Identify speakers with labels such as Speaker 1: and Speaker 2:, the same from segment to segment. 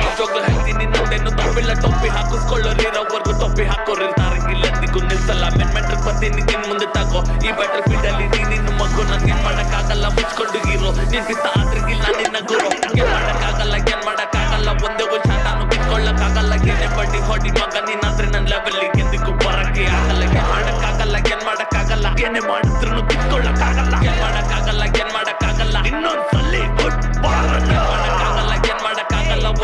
Speaker 1: ನಿಜವಾಗ್ಲೂ ಹೇಳ್ತೀನಿ ನಂದೇನು ತಪ್ಪಿಲ್ಲ ಟೊಪ್ಪಿ ಹಾಕಿಸ್ಕೊಳ್ಳೋರಿರೋವರೆಗೂ ಟೊಪ್ಪಿ ಹಾಕೋರಿರ್ತಾರೆ ಇಲ್ಲದಿಗೂ ನಿಲ್ಸಲ್ಲ ಮೆನ್ಮೆಂಟ್ರ್ ಬರ್ತೀನಿ ನಿನ್ ಮುಂದೆ ತಾಕೋ. ಈ ಬ್ಯಾಟಲ್ ಫೀಲ್ಡ್ ಅಲ್ಲಿ ನೀನು ಮಗು ನಂಗೆ ಏನ್ ಮಾಡಕ್ಕಾಗಲ್ಲ, ಮುಚ್ಕೊಂಡು ಇರೋ. ನೀನ್ ಆದ್ರಿಗಿಲ್ಲ, ನಿನ್ನ ಗುರು. ಏನ್ ಮಾಡಕ್ಕಾಗಲ್ಲ ಏನ್ ಮಾಡಕ್ಕಾಗಲ್ಲ, ಒಂದೇ ಒಂದ್ ಶಾಟಾನು ಕಿತ್ಕೊಳ್ಳಕ್ಕಾಗಲ್ಲ. ಏನೇ ಬಡ್ಡಿ ಹೊಡಿ ಮಗ, ನೀನಾದ್ರೆ ನನ್ ಲೆವೆಲ್ ಎಂದಿಗೂ ಬರಕ್ಕೆ ಆಗಲ್ಲ. ಏನ್ ಮಾಡಕ್ಕಾಗಲ್ಲ ಏನ್ ಮಾಡಕ್ಕಾಗಲ್ಲ, ಏನೇ ಮಾಡಿದ್ರು ಕಿತ್ಕೊಳ್ಳಕ್ಕಾಗಲ್ಲ. ಏನ್ ಮಾಡಕ್ಕಾಗಲ್ಲ, ಏನ್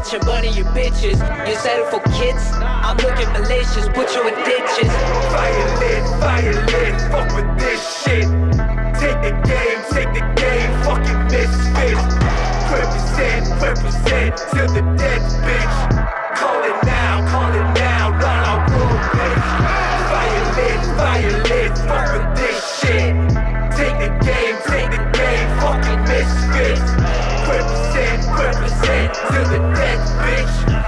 Speaker 1: rich and money you bitches. You settle for kids? I'm looking malicious, put you in ditches. Fire lit, fire
Speaker 2: lit, fuck with this shit. Take the game, take the game, fucking misfit. Represent, represent till the death, bitch. Call it now, call it now, Run our rule, bitch. Fire lit, fire lit, fuck with this shit. Take the game, take the game,
Speaker 3: fucking misfit. Represent shit to the death,
Speaker 2: bitch.